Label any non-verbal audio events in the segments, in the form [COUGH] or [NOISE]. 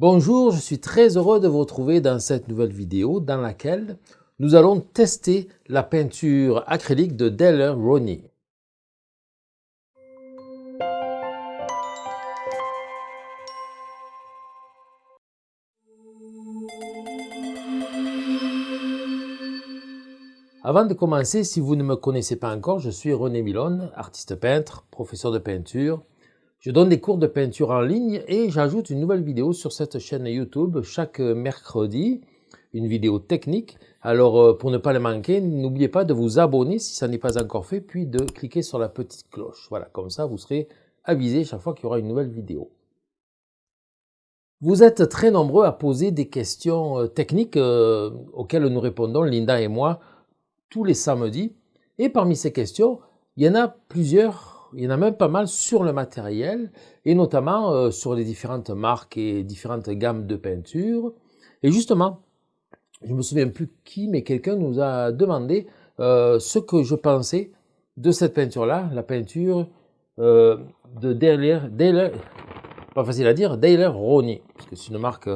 Bonjour, je suis très heureux de vous retrouver dans cette nouvelle vidéo dans laquelle nous allons tester la peinture acrylique de Daler Roney. Avant de commencer, si vous ne me connaissez pas encore, je suis René Milone, artiste peintre, professeur de peinture, je donne des cours de peinture en ligne et j'ajoute une nouvelle vidéo sur cette chaîne YouTube chaque mercredi, une vidéo technique. Alors euh, pour ne pas les manquer, n'oubliez pas de vous abonner si ça n'est pas encore fait, puis de cliquer sur la petite cloche. Voilà, comme ça vous serez avisé chaque fois qu'il y aura une nouvelle vidéo. Vous êtes très nombreux à poser des questions euh, techniques euh, auxquelles nous répondons, Linda et moi, tous les samedis. Et parmi ces questions, il y en a plusieurs il y en a même pas mal sur le matériel, et notamment euh, sur les différentes marques et différentes gammes de peinture. Et justement, je me souviens plus qui, mais quelqu'un nous a demandé euh, ce que je pensais de cette peinture-là, la peinture euh, de Daler, pas facile à dire, Daler Roney, parce que c'est une marque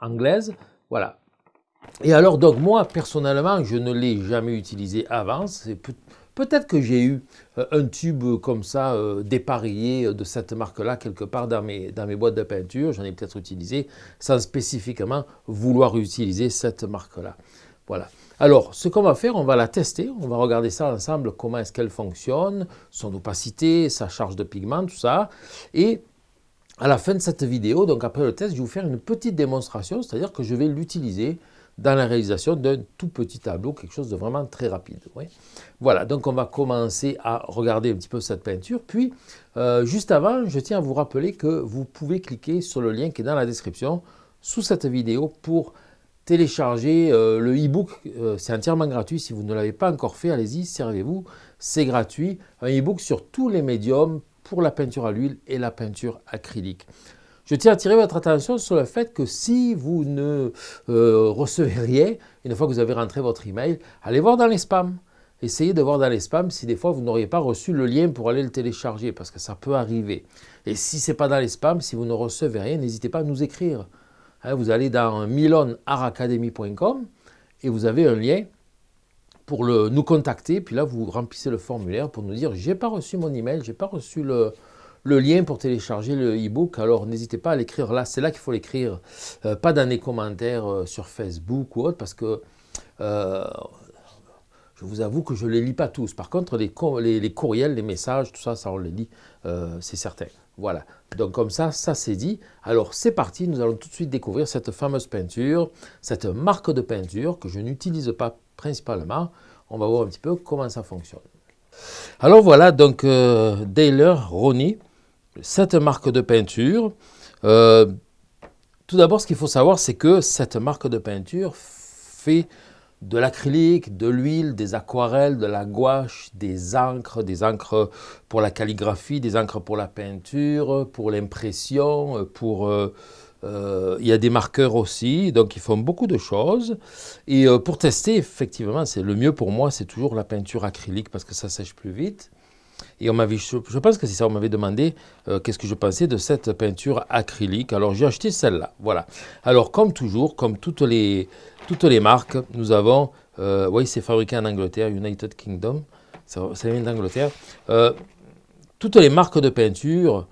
anglaise. Voilà. Et alors, donc, moi, personnellement, je ne l'ai jamais utilisé avant. Peut-être que j'ai eu euh, un tube comme ça, euh, dépareillé euh, de cette marque-là, quelque part dans mes, boîtes de peinture. J'en ai peut-être utilisé sans spécifiquement vouloir utiliser cette marque-là. Voilà. Alors, ce qu'on va faire, on va la tester. On va regarder ça ensemble, comment est-ce qu'elle fonctionne, son opacité, sa charge de pigment, tout ça. Et à la fin de cette vidéo, donc après le test, je vais vous faire une petite démonstration, c'est-à-dire que je vais l'utiliser dans la réalisation d'un tout petit tableau, quelque chose de vraiment très rapide. Voilà, donc on va commencer à regarder un petit peu cette peinture. Puis, euh, juste avant, je tiens à vous rappeler que vous pouvez cliquer sur le lien qui est dans la description sous cette vidéo pour télécharger euh, le e-book. Euh, c'est entièrement gratuit. Si vous ne l'avez pas encore fait, allez-y, servez-vous. C'est gratuit. Un e-book sur tous les médiums pour la peinture à l'huile et la peinture acrylique. Je tiens à attirer votre attention sur le fait que si vous ne euh, recevez rien, une fois que vous avez rentré votre email, allez voir dans les spams. Essayez de voir dans les spams si des fois vous n'auriez pas reçu le lien pour aller le télécharger, parce que ça peut arriver. Et si ce n'est pas dans les spams, si vous ne recevez rien, n'hésitez pas à nous écrire. Hein, vous allez dans milonaracademy.com et vous avez un lien pour nous contacter. Puis là, vous remplissez le formulaire pour nous dire « j'ai pas reçu mon email, j'ai pas reçu le, le lien pour télécharger le e-book. Alors n'hésitez pas à l'écrire là, c'est là qu'il faut l'écrire, euh, pas dans les commentaires euh, sur Facebook ou autre, parce que euh, je vous avoue que je ne les lis pas tous. Par contre, les, courriels, les messages, tout ça, ça on les lit, c'est certain. Voilà, donc comme ça, ça c'est dit. Alors c'est parti, nous allons tout de suite découvrir cette fameuse peinture, cette marque de peinture que je n'utilise pas principalement. On va voir un petit peu comment ça fonctionne. Alors voilà, donc euh, Ronnie, cette marque de peinture. Euh, tout d'abord, ce qu'il faut savoir, c'est que cette marque de peinture fait de l'acrylique, de l'huile, des aquarelles, de la gouache, des encres, des encres pour la calligraphie, des encres pour la peinture, pour l'impression, pour... Euh, euh, il y a des marqueurs aussi, donc ils font beaucoup de choses. Et pour tester, effectivement, c'est le mieux pour moi, c'est toujours la peinture acrylique parce que ça sèche plus vite. Et on m'avait, je pense que c'est ça, on m'avait demandé euh, qu'est-ce que je pensais de cette peinture acrylique. Alors j'ai acheté celle-là, voilà. Alors comme toujours, comme toutes les, toutes les marques, nous avons, euh, oui c'est fabriqué en Angleterre, United Kingdom, ça, vient d'Angleterre. Euh, toutes les marques de peinture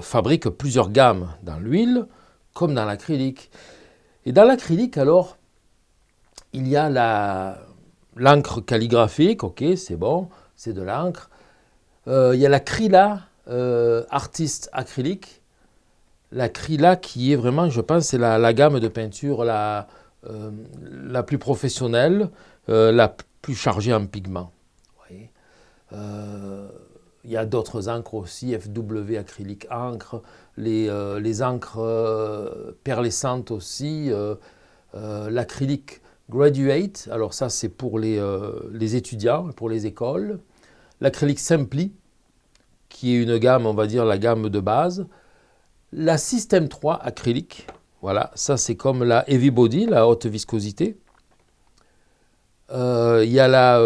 fabriquent plusieurs gammes dans l'huile comme dans l'acrylique. Et dans l'acrylique alors, il y a l'encre calligraphique, ok c'est bon, c'est de l'encre. Euh, il y a la Krila euh, Artiste Acrylique. La qui est vraiment, je pense, la, gamme de peinture la, euh, plus professionnelle, la plus chargée en pigments. il y a d'autres encres aussi, FW acrylique encre, les, les encres perlescentes aussi, l'acrylique graduate, alors ça c'est pour les, les étudiants, pour les écoles, l'acrylique Simpli, qui est une gamme, on va dire la gamme de base, la System 3 acrylique, voilà, ça c'est comme la Heavy Body, la haute viscosité, Euh, il y a la...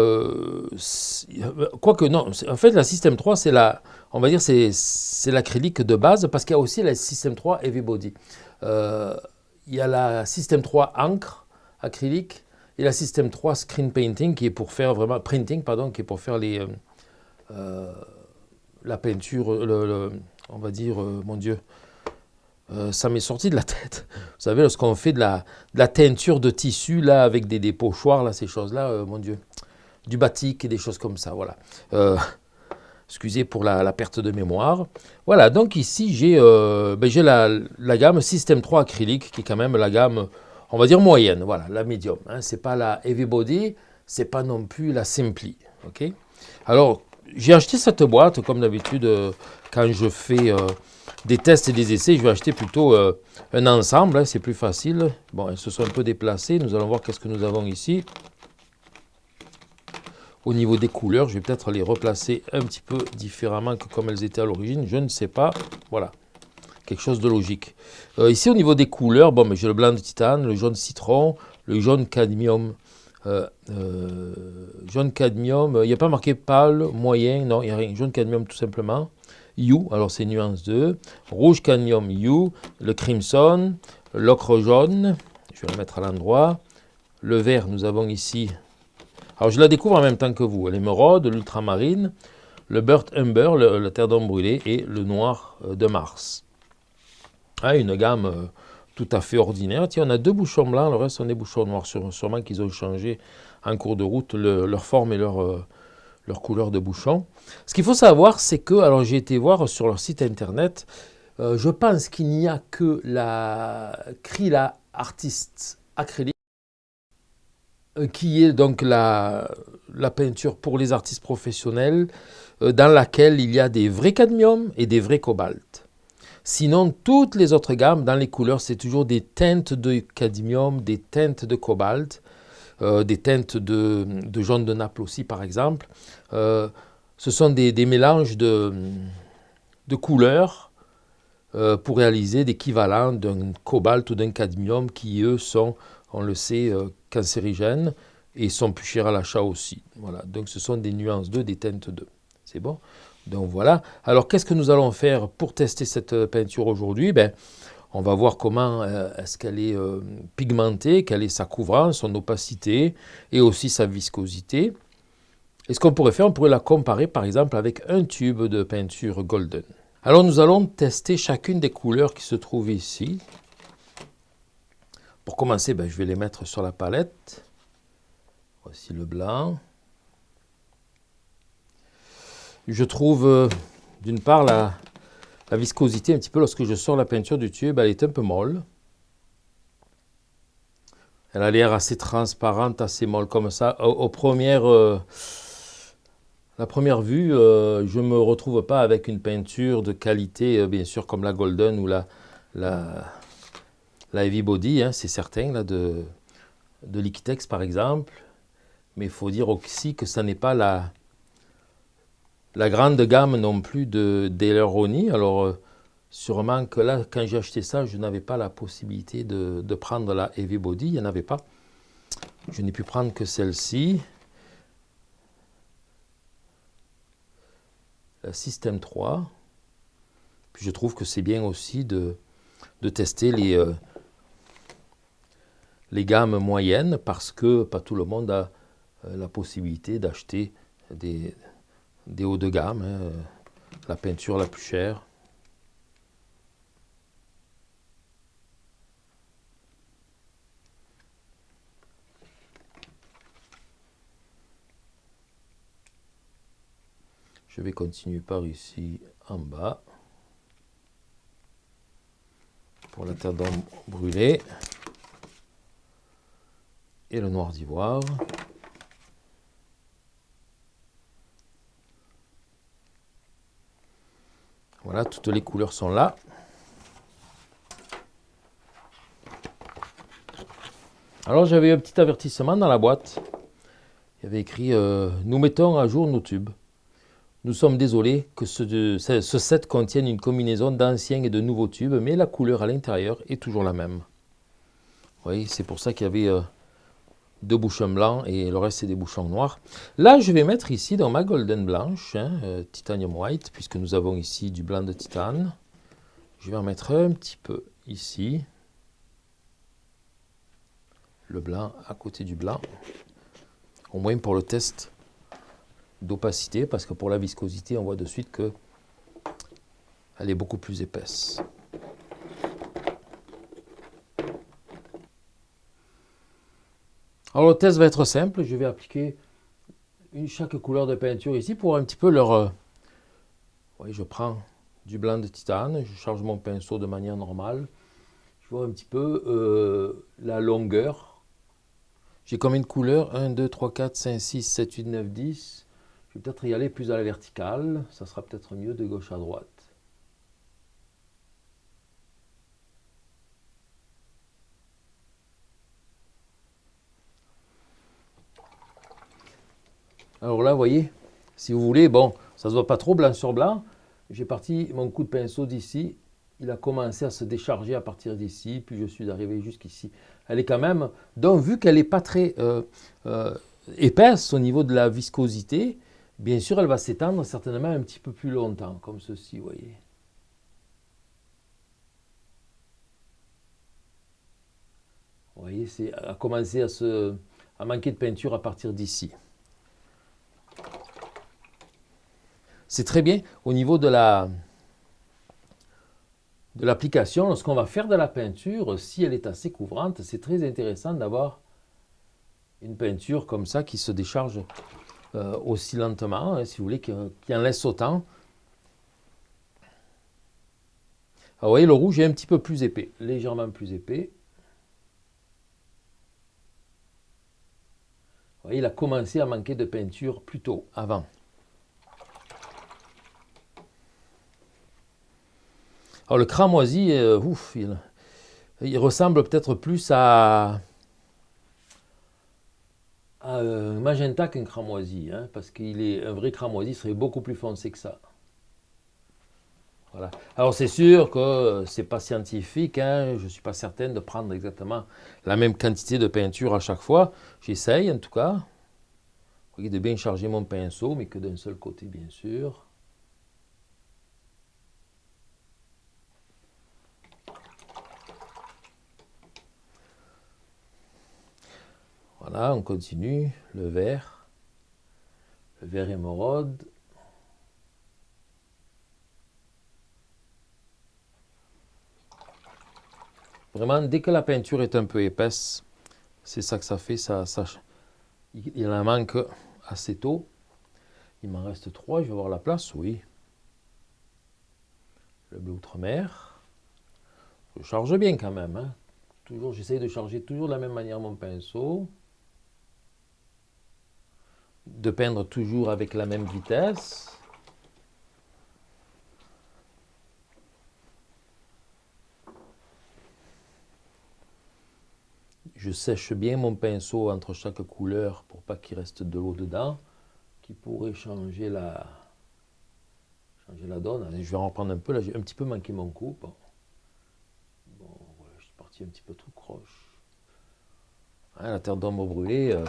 quoique non, en fait la System 3 c'est la... On va dire c'est l'acrylique de base parce qu'il y a aussi la System 3 Heavy Body. il y a la System 3 encre acrylique et la System 3 Screen Painting qui est pour faire vraiment... Printing, pardon, qui est pour faire les... la peinture, le, on va dire, mon Dieu, euh, ça m'est sorti de la [LAUGHS] tête. Vous savez, lorsqu'on fait de la, teinture de tissu, là, avec des, des pochoirs, là, ces choses-là, euh, mon Dieu, du batik et des choses comme ça, voilà. Euh, excusez pour la, perte de mémoire. Voilà, donc ici, j'ai ben, la, gamme System 3 acrylique, qui est quand même la gamme, on va dire, moyenne, voilà, la médium. Hein. Ce n'est pas la Heavy Body, c'est pas non plus la Simply, ok? Alors, j'ai acheté cette boîte, comme d'habitude, quand je fais des tests et des essais, je vais acheter plutôt euh, un ensemble, hein, c'est plus facile. Bon, elles se sont un peu déplacées, nous allons voir qu'est-ce que nous avons ici. Au niveau des couleurs, je vais peut-être les replacer un petit peu différemment que comme elles étaient à l'origine, je ne sais pas. Voilà, quelque chose de logique. Euh, ici, au niveau des couleurs, bon, j'ai le blanc de titane, le jaune citron, le jaune cadmium. Euh, jaune cadmium, il n'y a pas marqué pâle, moyen, non, il n'y a rien. Jaune cadmium tout simplement. You, alors c'est nuance 2, rouge cadmium You, le crimson, l'ocre jaune, je vais le mettre à l'endroit, le vert, nous avons ici, alors je la découvre en même temps que vous, l'émeraude, l'ultramarine, le Burt Umber, la terre d'homme brûlée, et le noir euh, de Mars. Ah, une gamme euh, tout à fait ordinaire. Tiens, on a deux bouchons blancs, le reste sont des bouchons noirs, sûrement qu'ils ont changé en cours de route leur forme et leur, euh, leur couleur de bouchon. Ce qu'il faut savoir, c'est que, alors j'ai été voir sur leur site internet, euh, je pense qu'il n'y a que la Krila Artist Acrylic, euh, qui est donc la, la, peinture pour les artistes professionnels, dans laquelle il y a des vrais cadmium et des vrais cobalt. Sinon, toutes les autres gammes, dans les couleurs, c'est toujours des teintes de cadmium, des teintes de cobalt, euh, des teintes de, jaune de Naples aussi par exemple. Euh, ce sont des, mélanges de, couleurs euh, pour réaliser d'équivalents d'un cobalt ou d'un cadmium qui eux sont, on le sait, cancérigènes et sont plus chers à l'achat aussi. Voilà. Donc ce sont des nuances 2, des teintes 2. C'est bon? Donc voilà. Alors qu'est-ce que nous allons faire pour tester cette peinture aujourd'hui? Ben, on va voir comment euh, est-ce qu'elle est, euh, pigmentée, quelle est sa couvrance, son opacité et aussi sa viscosité. Et ce qu'on pourrait faire, on pourrait la comparer par exemple avec un tube de peinture golden. Alors nous allons tester chacune des couleurs qui se trouvent ici. Pour commencer, ben, je vais les mettre sur la palette. Voici le blanc. Je trouve euh, d'une part la, viscosité, un petit peu, lorsque je sors la peinture du tube, elle est un peu molle. Elle a l'air assez transparente, assez molle comme ça. Au, premières, euh, la première vue, euh, je ne me retrouve pas avec une peinture de qualité, bien sûr, comme la Golden ou la, la, la Heavy Body, hein, c'est certain, là, de, de Liquitex par exemple. Mais il faut dire aussi que ça n'est pas la, la grande gamme non plus de. Alors, euh, sûrement que là, quand j'ai acheté ça, je n'avais pas la possibilité de, prendre la Heavy Body. Il n'y en avait pas. Je n'ai pu prendre que celle-ci. La System 3. Puis je trouve que c'est bien aussi de, tester les, euh, les gammes moyennes parce que pas tout le monde a euh, la possibilité d'acheter des, des hauts de gamme, hein, euh, la peinture la plus chère. Je vais continuer par ici en bas pour la terre brûlée et le noir d'ivoire. Voilà, toutes les couleurs sont là. Alors j'avais un petit avertissement dans la boîte. Il y avait écrit euh, Nous mettons à jour nos tubes. Nous sommes désolés que ce, set contienne une combinaison d'anciens et de nouveaux tubes, mais la couleur à l'intérieur est toujours la même. Oui, c'est pour ça qu'il y avait euh, deux bouchons blancs et le reste c'est des bouchons noirs. Là je vais mettre ici dans ma golden blanche, hein, euh, titanium white, puisque nous avons ici du blanc de titane. Je vais en mettre un petit peu ici. Le blanc à côté du blanc. Au moins pour le test d'opacité, parce que pour la viscosité, on voit de suite que elle est beaucoup plus épaisse. Alors le test va être simple, je vais appliquer une, chaque couleur de peinture ici pour un petit peu leur... Euh, oui, je prends du blanc de titane, je charge mon pinceau de manière normale, je vois un petit peu euh, la longueur. J'ai combien de couleurs 1, 2, 3, 4, 5, 6, 7, 8, 9, 10. Je vais peut-être y aller plus à la verticale, ça sera peut-être mieux de gauche à droite. Alors là, vous voyez, si vous voulez, bon, ça ne se voit pas trop blanc sur blanc. J'ai parti mon coup de pinceau d'ici. Il a commencé à se décharger à partir d'ici, puis je suis arrivé jusqu'ici. Elle est quand même, donc vu qu'elle n'est pas très euh, euh, épaisse au niveau de la viscosité, bien sûr, elle va s'étendre certainement un petit peu plus longtemps, comme ceci, vous voyez. Vous voyez, c'est à commencer à, manquer de peinture à partir d'ici. C'est très bien au niveau de la de l'application, lorsqu'on va faire de la peinture, si elle est assez couvrante, c'est très intéressant d'avoir une peinture comme ça qui se décharge euh, aussi lentement, hein, si vous voulez, qui, en laisse autant. vous voyez, le rouge est un petit peu plus épais, légèrement plus épais. Vous voyez, il a commencé à manquer de peinture plus tôt, avant. Alors le cramoisi, euh, ouf, il, ressemble peut-être plus à, un euh, magenta qu'un cramoisi, hein, parce qu'il est un vrai cramoisi serait beaucoup plus foncé que ça. Voilà. Alors c'est sûr que c'est pas scientifique, hein, je ne suis pas certaine de prendre exactement la même quantité de peinture à chaque fois. J'essaye en tout cas. De bien charger mon pinceau, mais que d'un seul côté bien sûr. Voilà, on continue. Le vert. Le vert émeraude. Vraiment, dès que la peinture est un peu épaisse, c'est ça que ça fait. Il en manque assez tôt. Il m'en reste trois, je vais voir la place, oui. Le bleu outre-mer. Je charge bien quand même. Hein. Toujours, j'essaye de charger toujours de la même manière mon pinceau de peindre toujours avec la même vitesse. Je sèche bien mon pinceau entre chaque couleur pour pas qu'il reste de l'eau dedans, qui pourrait changer la, changer la donne. je vais en reprendre un peu, là j'ai un petit peu manqué mon coup. Bon, voilà, je suis parti un petit peu trop croche. Hein, la terre d'ombre brûlée, euh,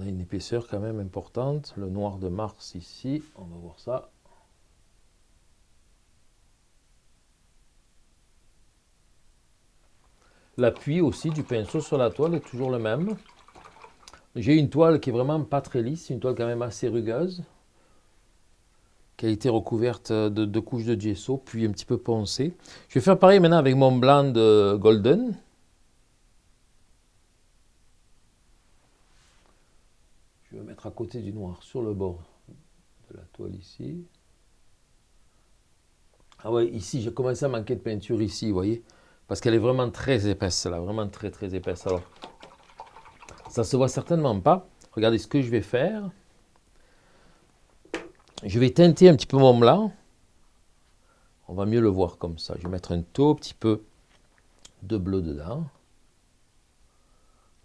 on a une épaisseur quand même importante. Le noir de Mars ici, on va voir ça. L'appui aussi du pinceau sur la toile est toujours le même. J'ai une toile qui est vraiment pas très lisse, une toile quand même assez rugueuse, qui a été recouverte de deux couches de gesso, puis un petit peu poncée. Je vais faire pareil maintenant avec mon blanc de Golden. Je vais à côté du noir sur le bord de la toile ici. Ah ouais, ici, j'ai commencé à manquer de peinture ici, vous voyez Parce qu'elle est vraiment très épaisse, là, vraiment très très épaisse. Alors, ça se voit certainement pas. Regardez ce que je vais faire. Je vais teinter un petit peu mon blanc. On va mieux le voir comme ça. Je vais mettre un tout petit peu de bleu dedans.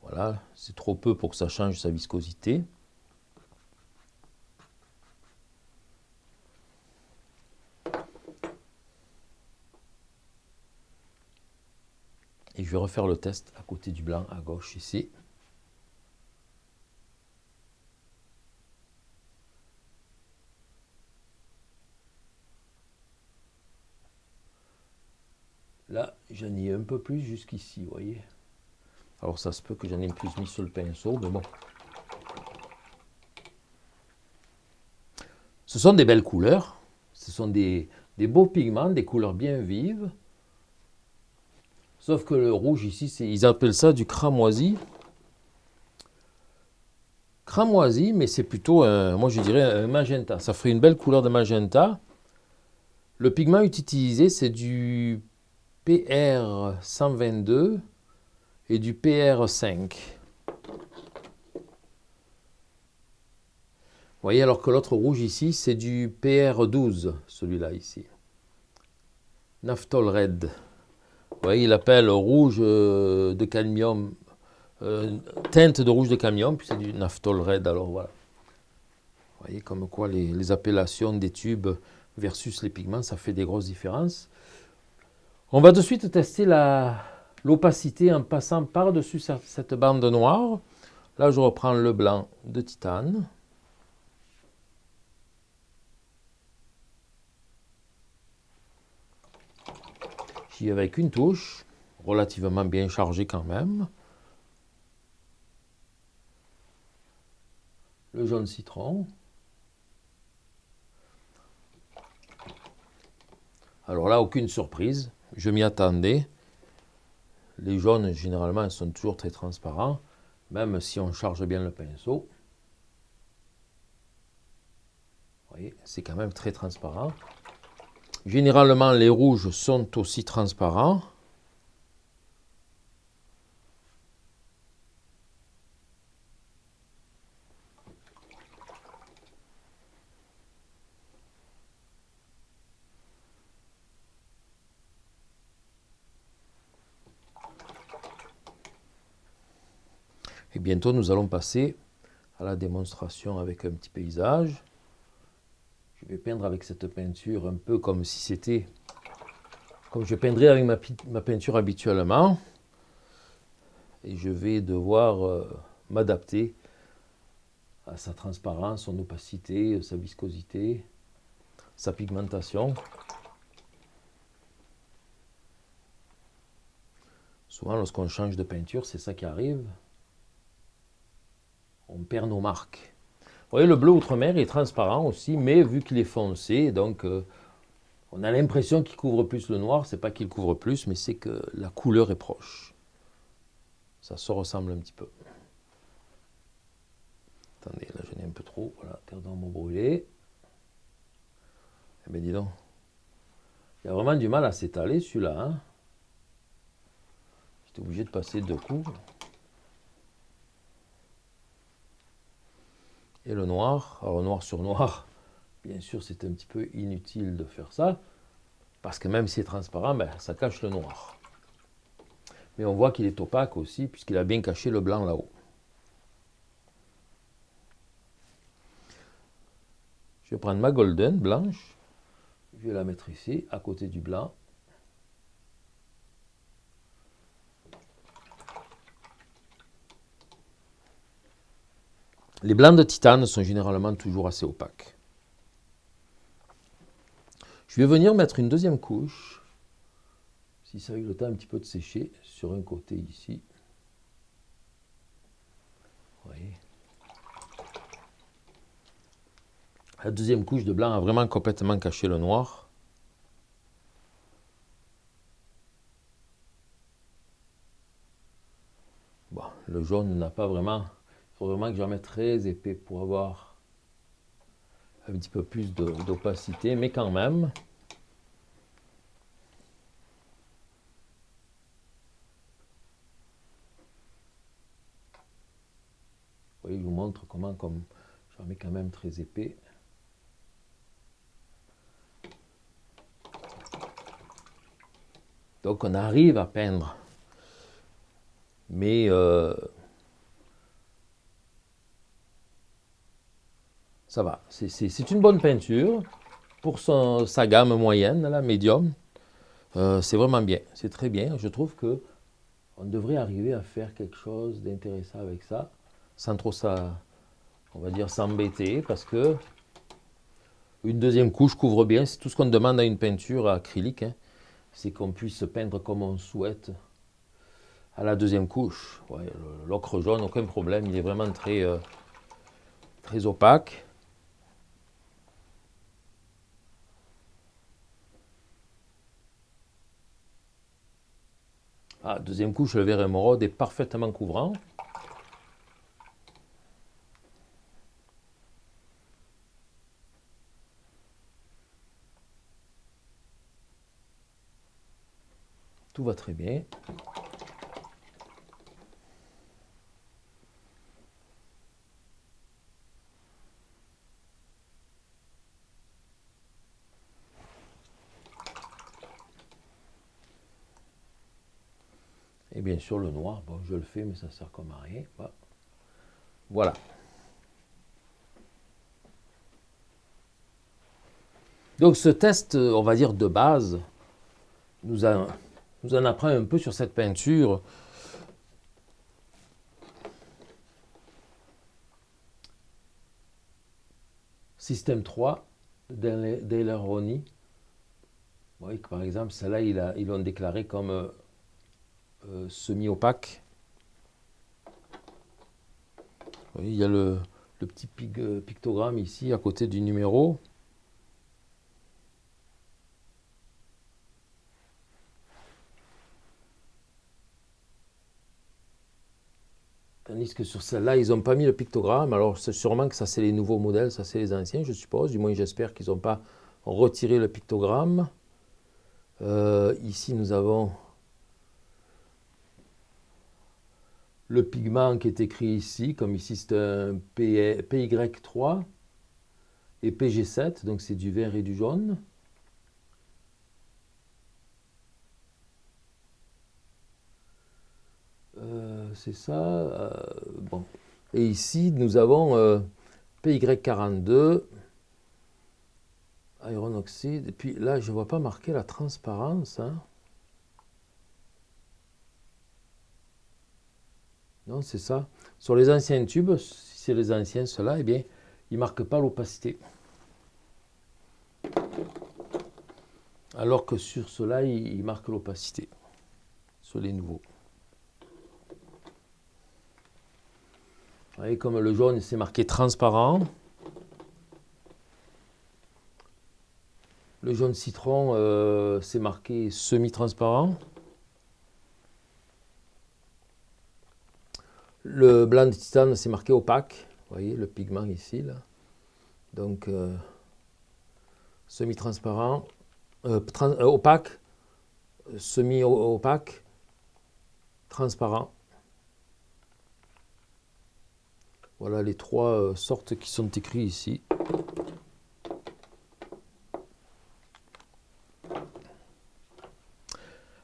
Voilà, c'est trop peu pour que ça change sa viscosité. Je vais refaire le test à côté du blanc à gauche ici. Là, j'en ai un peu plus jusqu'ici, vous voyez. Alors ça se peut que j'en ai plus mis sur le pinceau, mais bon. Ce sont des belles couleurs. Ce sont des, des beaux pigments, des couleurs bien vives. Sauf que le rouge ici, ils appellent ça du cramoisi. Cramoisi, mais c'est plutôt, moi je dirais, un magenta. Ça ferait une belle couleur de magenta. Le pigment utilisé, c'est du PR122 et du PR5. Vous voyez, alors que l'autre rouge ici, c'est du PR12, celui-là ici. Naphthol Red. Vous voyez, il appelle rouge euh, de cadmium, euh, teinte de rouge de cadmium, puis c'est du naphthol red, alors voilà. Vous voyez comme quoi les, appellations des tubes versus les pigments, ça fait des grosses différences. On va de suite tester l'opacité en passant par-dessus cette bande noire. Là, je reprends le blanc de titane. Avec une touche, relativement bien chargée quand même. Le jaune citron. Alors là, aucune surprise, je m'y attendais. Les jaunes, généralement, sont toujours très transparents, même si on charge bien le pinceau. Vous voyez, c'est quand même très transparent. Généralement, les rouges sont aussi transparents. Et bientôt, nous allons passer à la démonstration avec un petit paysage. Je vais peindre avec cette peinture un peu comme si c'était, comme je peindrais avec ma, peinture habituellement. Et je vais devoir euh, m'adapter à sa transparence, son opacité, sa viscosité, sa pigmentation. Souvent, lorsqu'on change de peinture, c'est ça qui arrive. On perd nos marques voyez, le bleu outre-mer est transparent aussi, mais vu qu'il est foncé, donc euh, on a l'impression qu'il couvre plus le noir. C'est pas qu'il couvre plus, mais c'est que la couleur est proche. Ça se ressemble un petit peu. Attendez, là j'en ai un peu trop. Voilà, terre d'ombre brûlée. Eh bien dis donc. Il y a vraiment du mal à s'étaler celui-là. Hein J'étais obligé de passer deux coups. Et le noir. Alors noir sur noir, bien sûr c'est un petit peu inutile de faire ça, parce que même si c'est transparent, ben, ça cache le noir. Mais on voit qu'il est opaque aussi, puisqu'il a bien caché le blanc là-haut. Je vais prendre ma golden blanche, je vais la mettre ici, à côté du blanc. Les blancs de titane sont généralement toujours assez opaques. Je vais venir mettre une deuxième couche, si ça a eu le temps un petit peu de sécher, sur un côté ici. La deuxième couche de blanc a vraiment complètement caché le noir. Bon, le jaune n'a pas vraiment il faut vraiment que j'en mette très épais pour avoir un petit peu plus d'opacité, mais quand même. Vous voyez, je vous montre comment comme j'en mets quand même très épais. Donc on arrive à peindre. Mais euh, ça va. C'est une bonne peinture pour sa gamme moyenne, la médium. Euh, c'est vraiment bien, c'est très bien. Je trouve que on devrait arriver à faire quelque chose d'intéressant avec ça, sans trop on va dire, s'embêter, parce que une deuxième couche couvre bien, c'est tout ce qu'on demande à une peinture acrylique, hein. c'est qu'on puisse peindre comme on souhaite à la deuxième couche. L'ocre jaune, aucun problème, il est vraiment très, euh, très opaque. Ah, deuxième couche, le vert émeraude est parfaitement couvrant. Tout va très bien. Et bien sûr le noir, bon je le fais mais ça sert comme à rien. Voilà. Donc ce test, on va dire de base, nous nous en apprend un peu sur cette peinture. Système 3 d'Eleroni. Vous voyez que par exemple, celle-là, ils l'ont déclaré comme euh, semi-opaque. il y a le, petit euh, pictogramme ici à côté du numéro. Tandis que sur celle-là, ils n'ont pas mis le pictogramme. Alors, c'est sûrement que ça, c'est les nouveaux modèles, ça, c'est les anciens, je suppose. Du moins, j'espère qu'ils n'ont pas retiré le pictogramme. Euh, ici, nous avons le pigment qui est écrit ici. Comme ici, c'est un PY3 et PG7, donc c'est du vert et du jaune. c'est ça. Euh, bon. Et ici, nous avons euh, PY42, iron oxyde. Et puis là, je ne vois pas marquer la transparence. Hein. Non, c'est ça. Sur les anciens tubes, si c'est les anciens, ceux-là, eh bien, ils ne marquent pas l'opacité. Alors que sur ceux-là, ils marquent l'opacité. Sur les nouveaux. Vous voyez comme le jaune, c'est marqué transparent. Le jaune citron, euh, c'est marqué semi-transparent. Le blanc de titane, c'est marqué opaque. Vous voyez le pigment ici. Donc, euh, semi-transparent, euh, opaque, semi-opaque, transparent. Voilà les trois euh, sortes qui sont écrites ici.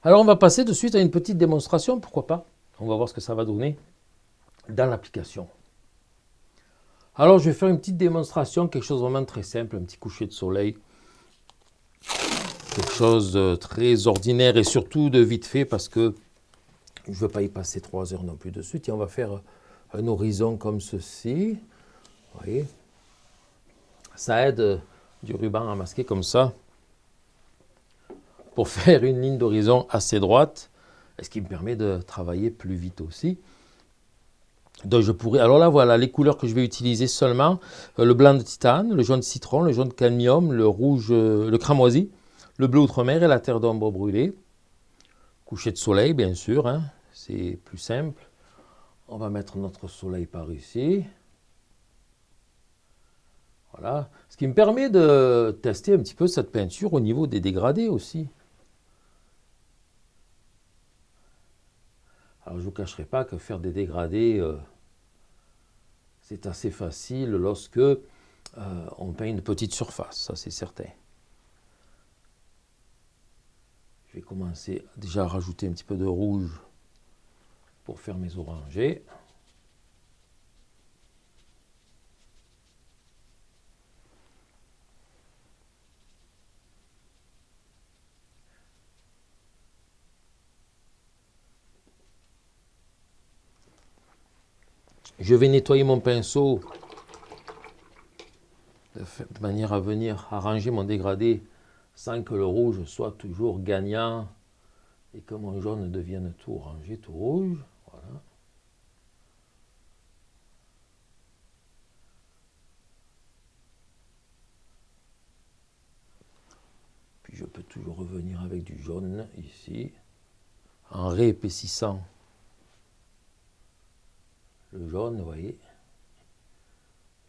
Alors on va passer de suite à une petite démonstration, pourquoi pas On va voir ce que ça va donner dans l'application. Alors je vais faire une petite démonstration, quelque chose vraiment très simple, un petit coucher de soleil. Quelque chose de très ordinaire et surtout de vite fait parce que je ne veux pas y passer trois heures non plus de suite. Et on va faire un horizon comme ceci. Vous voyez? Ça aide euh, du ruban à masquer comme ça pour [LAUGHS] faire une ligne d'horizon assez droite, ce qui me permet de travailler plus vite aussi. Donc je pourrais, alors là voilà les couleurs que je vais utiliser seulement, euh, le blanc de titane, le jaune de citron, le jaune de cadmium, le rouge, euh, le cramoisi, le bleu outre-mer et la terre d'ombre brûlée. Coucher de soleil bien sûr, hein, c'est plus simple. On va mettre notre soleil par ici. Voilà. Ce qui me permet de tester un petit peu cette peinture au niveau des dégradés aussi. Alors je ne vous cacherai pas que faire des dégradés, euh, c'est assez facile lorsque euh, on peint une petite surface, ça c'est certain. Je vais commencer déjà à rajouter un petit peu de rouge pour faire mes orangés. Je vais nettoyer mon pinceau. De manière à venir arranger mon dégradé sans que le rouge soit toujours gagnant et que mon jaune devienne tout orangé, tout rouge. Puis je peux toujours revenir avec du jaune ici, en réépaississant le jaune, vous voyez.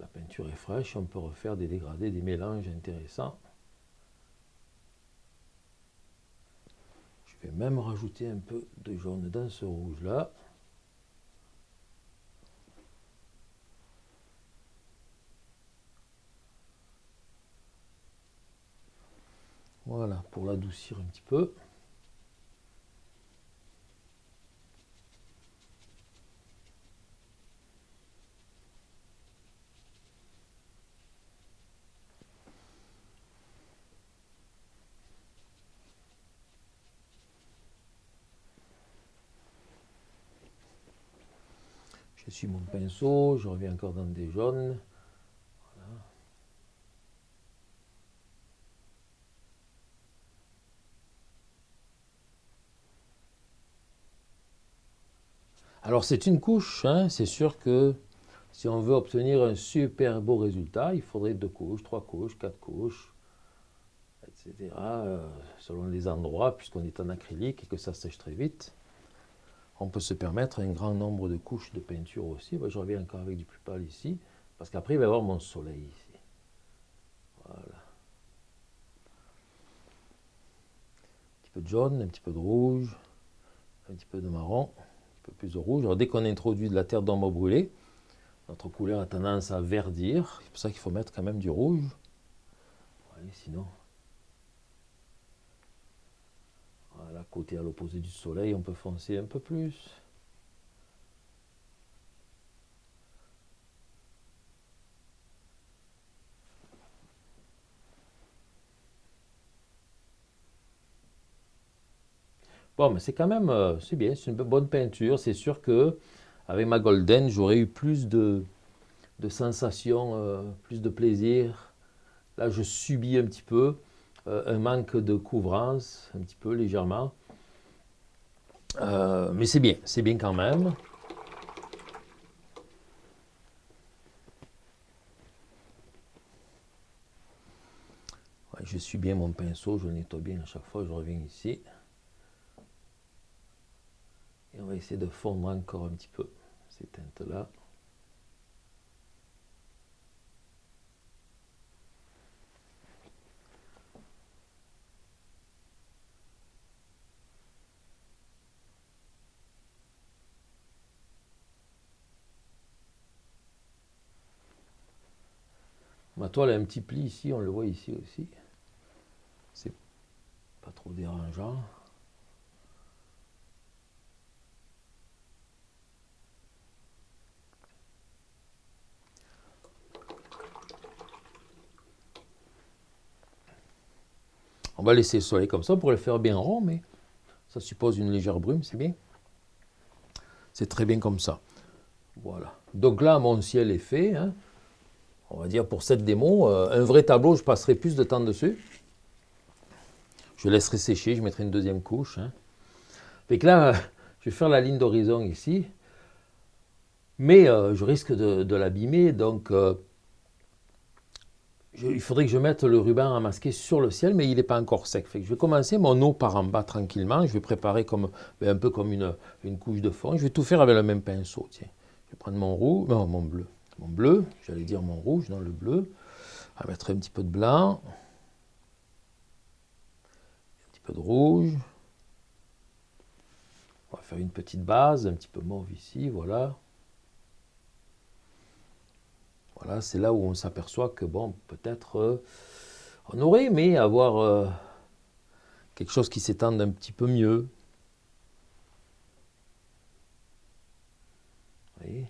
La peinture est fraîche, on peut refaire des dégradés, des mélanges intéressants. Je vais même rajouter un peu de jaune dans ce rouge-là. Voilà, pour l'adoucir un petit peu. Je mon pinceau, je reviens encore dans des jaunes. Alors c'est une couche, hein. c'est sûr que si on veut obtenir un super beau résultat, il faudrait deux couches, trois couches, quatre couches, etc. Euh, selon les endroits, puisqu'on est en acrylique et que ça sèche très vite on peut se permettre un grand nombre de couches de peinture aussi. je reviens encore avec du plus pâle ici, parce qu'après il va y avoir mon soleil ici. Voilà. Un petit peu de jaune, un petit peu de rouge, un petit peu de marron, un peu plus de rouge. Alors dès qu'on introduit de la terre d'ombre brûlée, notre couleur a tendance à verdir. C'est pour ça qu'il faut mettre quand même du rouge. sinon, Côté à l'opposé du soleil, on peut foncer un peu plus. Bon, mais c'est quand même, euh, c'est bien, c'est une bonne peinture. C'est sûr que avec ma Golden, j'aurais eu plus de, de sensations, euh, plus de plaisir. Là, je subis un petit peu. Euh, un manque de couvrance, un petit peu légèrement. Euh, mais c'est bien, c'est bien quand même. je suis bien mon pinceau, je le nettoie bien à chaque fois, je reviens ici. Et on va essayer de fondre encore un petit peu ces teintes-là. Toile a un petit pli ici, on le voit ici aussi. C'est pas trop dérangeant. On va laisser le soleil comme ça pour le faire bien rond, mais ça suppose une légère brume, c'est bien. C'est très bien comme ça. Voilà. Donc là, mon ciel est fait. Hein on va dire pour cette démo, euh, un vrai tableau, je passerai plus de temps dessus. Je laisserai sécher, je mettrai une deuxième couche. Hein. là, [LAUGHS] je vais faire la ligne d'horizon ici. Mais euh, je risque de, l'abîmer, donc euh, il faudrait que je mette le ruban à masquer sur le ciel, mais il n'est pas encore sec. je vais commencer mon eau par en bas tranquillement. Je vais préparer comme, ben, un peu comme une, une, couche de fond. Je vais tout faire avec le même pinceau. Tiens. Je vais prendre mon rouge, non, mon bleu bleu, j'allais dire mon rouge dans le bleu. On va mettre un petit peu de blanc, un petit peu de rouge. On va faire une petite base, un petit peu mauve ici, voilà. Voilà, c'est là où on s'aperçoit que, bon, peut-être euh, on aurait aimé avoir euh, quelque chose qui s'étende un petit peu mieux. Voyez?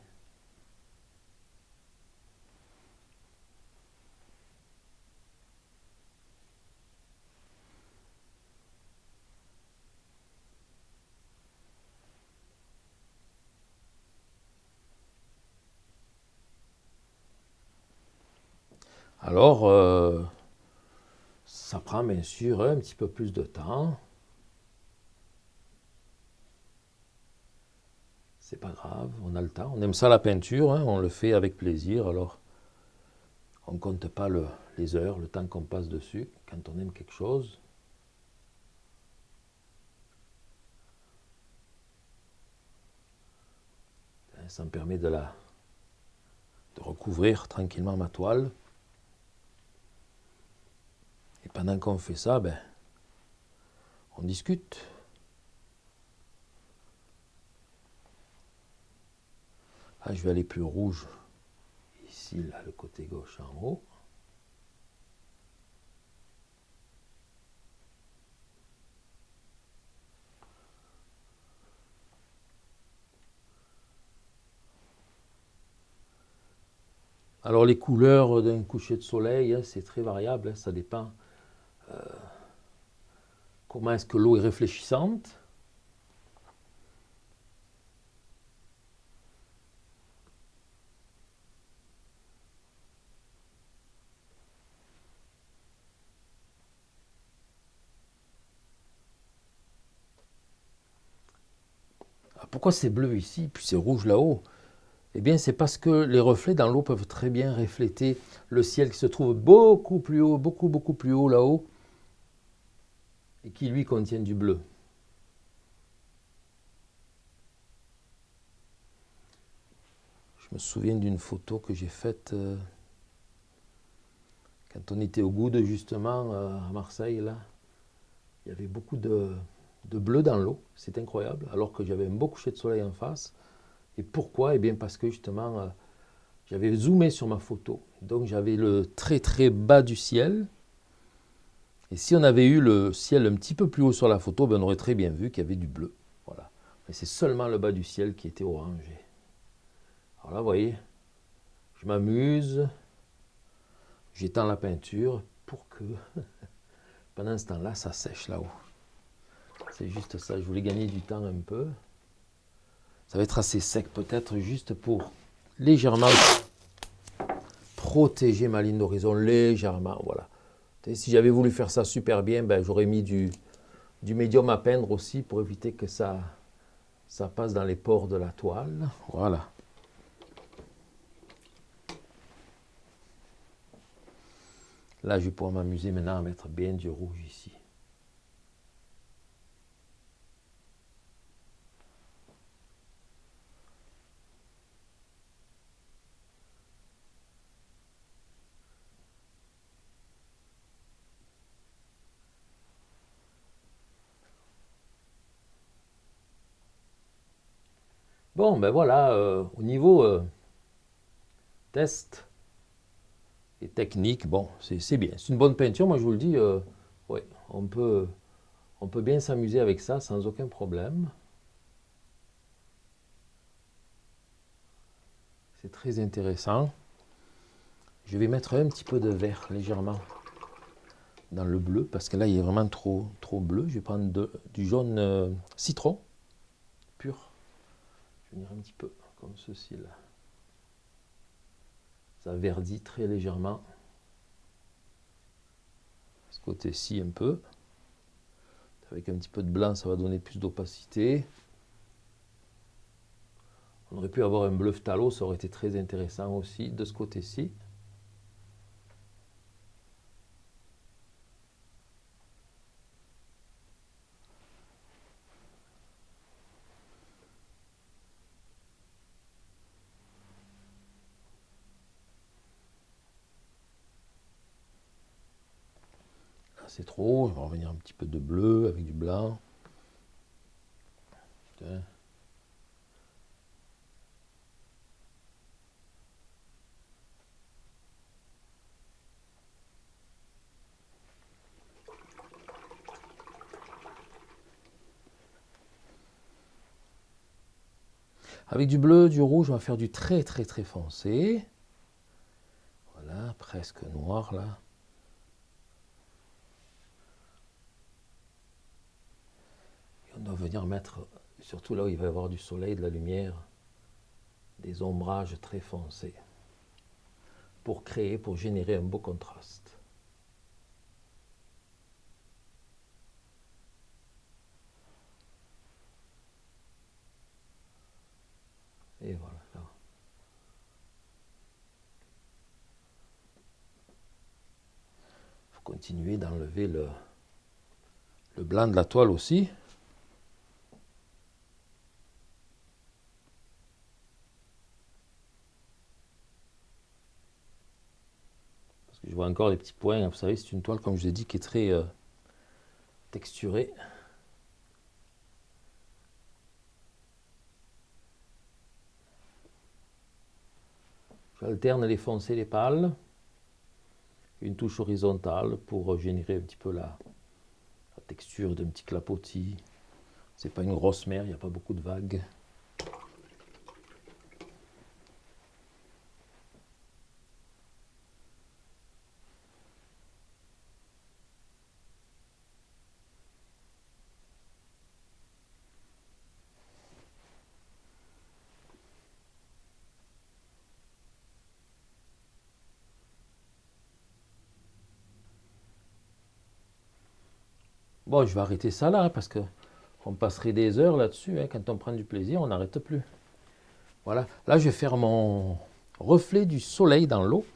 Alors, euh, ça prend bien sûr un petit peu plus de temps. C'est pas grave, on a le temps. On aime ça la peinture, hein, on le fait avec plaisir. Alors, on ne compte pas les heures, le temps qu'on passe dessus quand on aime quelque chose. Ça me permet de, recouvrir tranquillement ma toile. Pendant qu'on fait ça, ben, on discute. Ah, je vais aller plus rouge. Ici, là, le côté gauche en haut. Alors les couleurs d'un coucher de soleil, hein, c'est très variable, hein, ça dépend comment est-ce que l'eau est réfléchissante? Ah, pourquoi c'est bleu ici, puis c'est rouge là-haut? Eh bien, c'est parce que les reflets dans l'eau peuvent très bien refléter le ciel qui se trouve beaucoup plus haut, beaucoup, beaucoup plus haut là-haut, et qui lui contient du bleu. Je me souviens d'une photo que j'ai faite euh, quand on était au Goude, justement, euh, à Marseille, là. Il y avait beaucoup de, bleu dans l'eau, c'est incroyable, alors que j'avais un beau coucher de soleil en face. Et pourquoi? Eh bien parce que justement, euh, j'avais zoomé sur ma photo. Donc j'avais le très très bas du ciel. Et si on avait eu le ciel un petit peu plus haut sur la photo, ben on aurait très bien vu qu'il y avait du bleu. Voilà. Mais c'est seulement le bas du ciel qui était orangé. Alors là, vous voyez, je m'amuse, j'étends la peinture pour que [LAUGHS] pendant ce temps-là, ça sèche là-haut. C'est juste ça, je voulais gagner du temps un peu. Ça va être assez sec peut-être juste pour légèrement protéger ma ligne d'horizon, légèrement, voilà. Si j'avais voulu faire ça super bien, ben, j'aurais mis du, médium à peindre aussi pour éviter que ça passe dans les pores de la toile. Voilà. Là, je vais pouvoir m'amuser maintenant à mettre bien du rouge ici. Bon, ben voilà, euh, au niveau euh, test et technique, bon, c'est bien. C'est une bonne peinture, moi je vous le dis, euh, on peut, on peut bien s'amuser avec ça sans aucun problème. C'est très intéressant. Je vais mettre un petit peu de vert légèrement dans le bleu, parce que là, il est vraiment trop, trop bleu. Je vais prendre du jaune citron pur venir un petit peu comme ceci là. Ça verdit très légèrement. Ce côté-ci un peu. Avec un petit peu de blanc, ça va donner plus d'opacité. On aurait pu avoir un bleu phthalo, ça aurait été très intéressant aussi de ce côté-ci. C'est trop. Je vais revenir un petit peu de bleu avec du blanc. Avec du bleu, du rouge, on va faire du très très très foncé. Voilà, presque noir là. Mettre, surtout là où il va y avoir du soleil, de la lumière, des ombrages très foncés. pour créer, pour générer un beau contraste. Et voilà. Il faut continuer d'enlever le, le blanc de la toile aussi. Encore des petits points. Vous savez, c'est une toile, comme je l'ai dit, qui est très euh, texturée. J'alterne les foncés et les pâles. Une touche horizontale pour générer un petit peu la, texture d'un petit clapotis. C'est pas une grosse mer, il n'y a pas beaucoup de vagues. Bon, je vais arrêter ça là, parce que on passerait des heures là-dessus. Hein. Quand on prend du plaisir, on n'arrête plus. Voilà. Là, je vais faire mon reflet du soleil dans l'eau.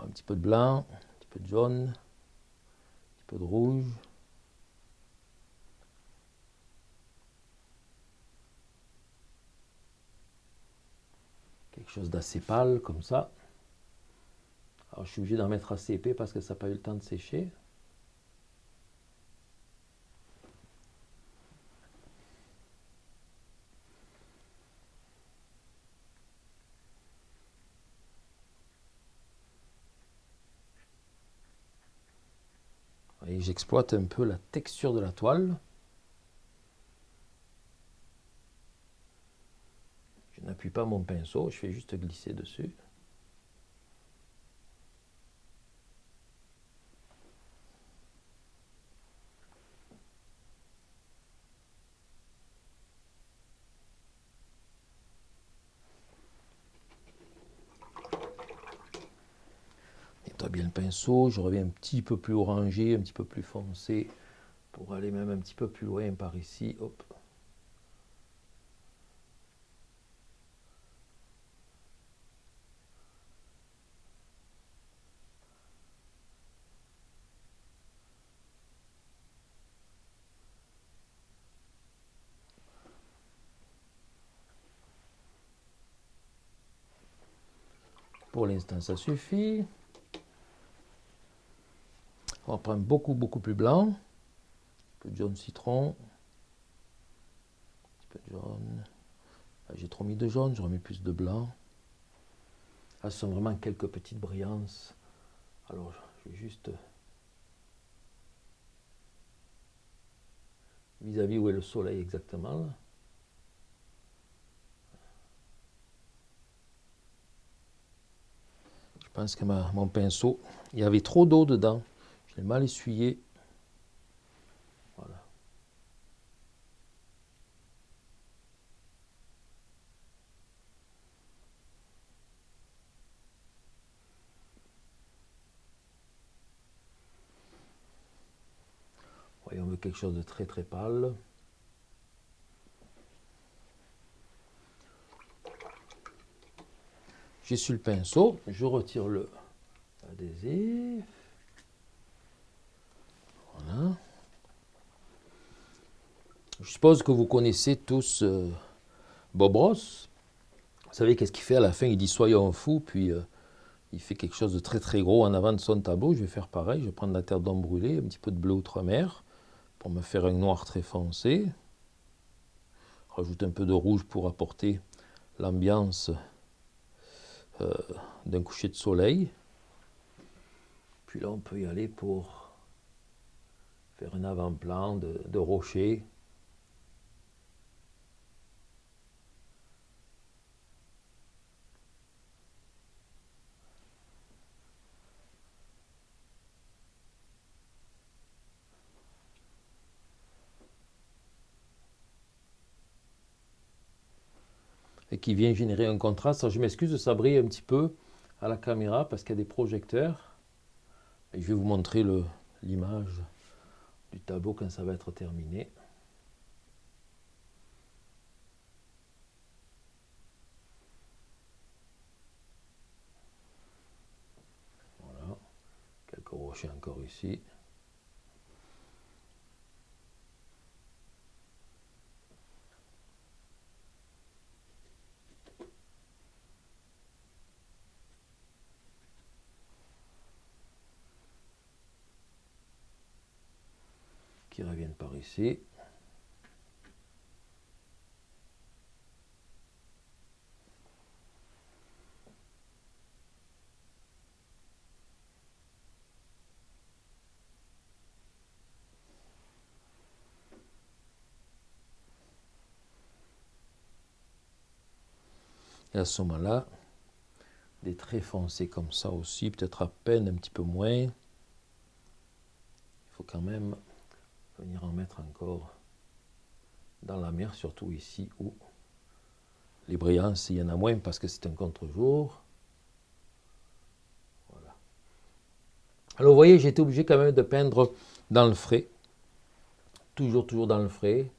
Un petit peu de blanc, un petit peu de jaune, un petit peu de rouge. Quelque chose d'assez pâle, comme ça. Alors, je suis obligé d'en mettre assez épais parce que ça n'a pas eu le temps de sécher. J'exploite un peu la texture de la toile. Je n'appuie pas mon pinceau, je fais juste glisser dessus. bien le je reviens un petit peu plus orangé, un petit peu plus foncé, pour aller même un petit peu plus loin par ici. Hop. Pour l'instant, ça suffit. On va prendre beaucoup, beaucoup plus blanc. Un peu de jaune citron. Un peu de jaune. Ah, j'ai trop mis de jaune, j'aurais mis plus de blanc. Là, ce sont vraiment quelques petites brillances. Alors, je vais juste... Vis-à-vis où est le soleil exactement. Je pense que mon pinceau, il y avait trop d'eau dedans mal essuyé. Voilà. On veut quelque chose de très très pâle. Su le pinceau, je retire le adhésif. Je suppose que vous connaissez tous euh, Bob Ross. Vous savez qu'est-ce qu'il fait à la fin? Il dit soyons fous, puis euh, il fait quelque chose de très très gros en avant de son tableau. Je vais faire pareil, je vais prendre la terre d'ombre brûlée, un petit peu de bleu outre-mer pour me faire un noir très foncé. Rajoute un peu de rouge pour apporter l'ambiance euh, d'un coucher de soleil. Puis là, on peut y aller pour faire un avant-plan de, de rochers. et qui vient générer un contraste. je m'excuse, ça brille un petit peu à la caméra parce qu'il y a des projecteurs. Je vais vous montrer l'image du tableau quand ça va être terminé. Voilà, quelques rochers encore ici. qui reviennent par ici. Et à ce moment-là, des traits foncés comme ça aussi, peut-être à peine un petit peu moins. Il faut quand même venir en mettre encore dans la mer, surtout ici où les brillances, il y en a moins parce que c'est un contre-jour. Voilà. Alors vous voyez, j'étais obligé quand même de peindre dans le frais. Toujours, toujours dans le frais.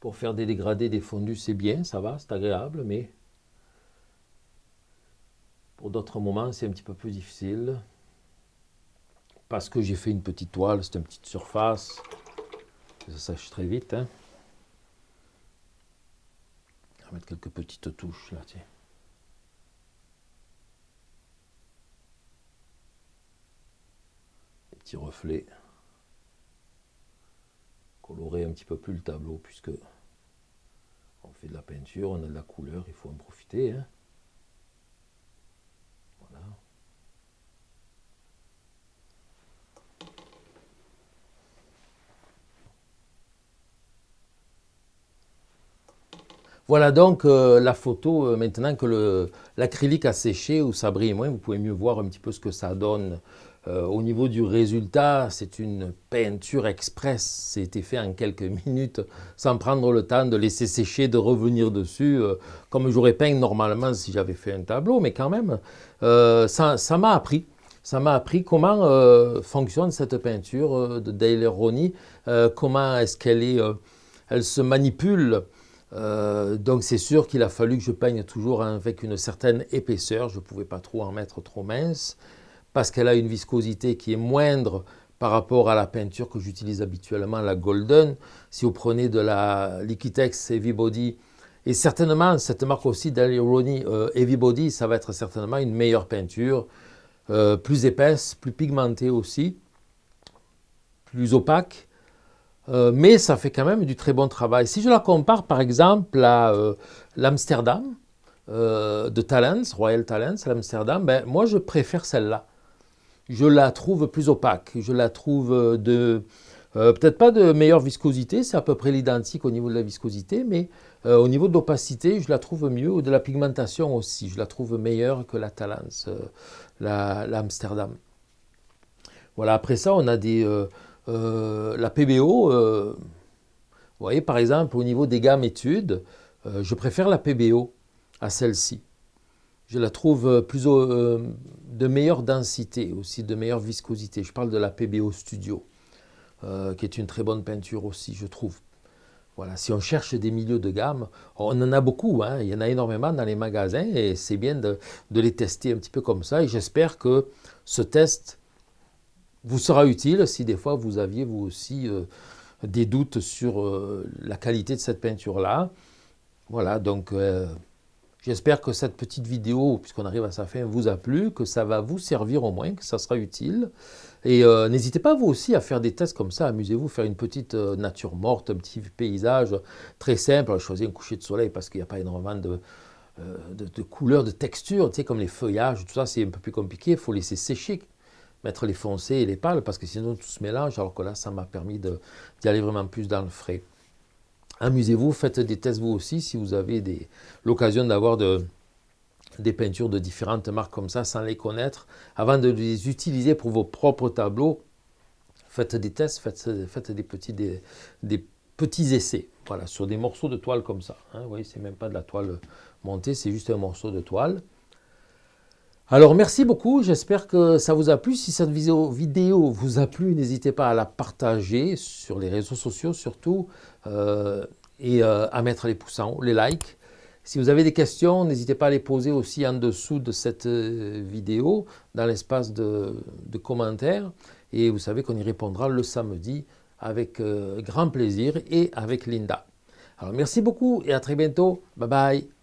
Pour faire des dégradés, des fondus, c'est bien, ça va, c'est agréable, mais pour d'autres moments, c'est un petit peu plus difficile parce que j'ai fait une petite toile, c'est une petite surface. Ça sèche très vite. Hein. On va mettre quelques petites touches là, tiens. Des petits reflets. Colorer un petit peu plus le tableau puisque on fait de la peinture, on a de la couleur, il faut en profiter. Hein. Voilà donc euh, la photo, euh, maintenant que l'acrylique a séché ou ça brille moins, vous pouvez mieux voir un petit peu ce que ça donne. Euh, au niveau du résultat, c'est une peinture express, c'était fait en quelques [LAUGHS] minutes, sans prendre le temps de laisser sécher, de revenir dessus, comme j'aurais peint normalement si j'avais fait un tableau, mais quand même, ça m'a appris. Ça m'a appris comment fonctionne cette peinture de Dale Roney, comment est-ce qu'elle elle se manipule, euh, donc c'est sûr qu'il a fallu que je peigne toujours avec une certaine épaisseur. Je ne pouvais pas trop en mettre trop mince parce qu'elle a une viscosité qui est moindre par rapport à la peinture que j'utilise habituellement, la Golden. Si vous prenez de la Liquitex Heavy Body, et certainement cette marque aussi d'Alironi euh, Heavy Body, ça va être certainement une meilleure peinture, euh, plus épaisse, plus pigmentée aussi, plus opaque. Euh, mais ça fait quand même du très bon travail. Si je la compare par exemple à euh, l'Amsterdam euh, de Talents, Royal Talents, l'Amsterdam, ben, moi je préfère celle-là. Je la trouve plus opaque, je la trouve de... Peut-être pas de meilleure viscosité, c'est à peu près l'identique au niveau de la viscosité, mais au niveau de l'opacité, je la trouve mieux, ou de la pigmentation aussi, je la trouve meilleure que la Talents, l'Amsterdam. voilà, après ça, on a des euh, la PBO, euh, vous voyez par exemple au niveau des gammes études, euh, je préfère la PBO à celle-ci. Je la trouve plus de meilleure densité, aussi de meilleure viscosité. Je parle de la PBO Studio, qui est une très bonne peinture aussi, je trouve. Voilà, si on cherche des milieux de gamme, on en a beaucoup, hein. il y en a énormément dans les magasins et c'est bien de, de, les tester un petit peu comme ça. Et j'espère que ce test vous sera utile si des fois vous aviez vous aussi euh, des doutes sur euh, la qualité de cette peinture-là. Voilà, donc euh, j'espère que cette petite vidéo, puisqu'on arrive à sa fin, vous a plu, que ça va vous servir au moins, que ça sera utile. Et n'hésitez pas vous aussi à faire des tests comme ça, amusez-vous, faire une petite nature morte, un petit paysage très simple, choisir un coucher de soleil parce qu'il n'y a pas énormément de, de, couleurs, de textures, tu sais, comme les feuillages, tout ça c'est un peu plus compliqué, il faut laisser sécher mettre les foncés et les pâles, parce que sinon tout se mélange, alors que là, ça m'a permis d'y aller vraiment plus dans le frais. Amusez-vous, faites des tests vous aussi, si vous avez l'occasion d'avoir de, des peintures de différentes marques comme ça, sans les connaître, avant de les utiliser pour vos propres tableaux, faites des tests, faites, des petits essais. Voilà, sur des morceaux de toile comme ça. Hein. Vous voyez, c'est même pas de la toile montée, c'est juste un morceau de toile. Alors merci beaucoup, j'espère que ça vous a plu. Si cette vidéo, vous a plu, n'hésitez pas à la partager sur les réseaux sociaux surtout euh, et euh, à mettre les pouces en haut, les likes. Si vous avez des questions, n'hésitez pas à les poser aussi en dessous de cette euh, vidéo, dans l'espace de, commentaires. Et vous savez qu'on y répondra le samedi avec grand plaisir et avec Linda. Alors merci beaucoup et à très bientôt. Bye bye.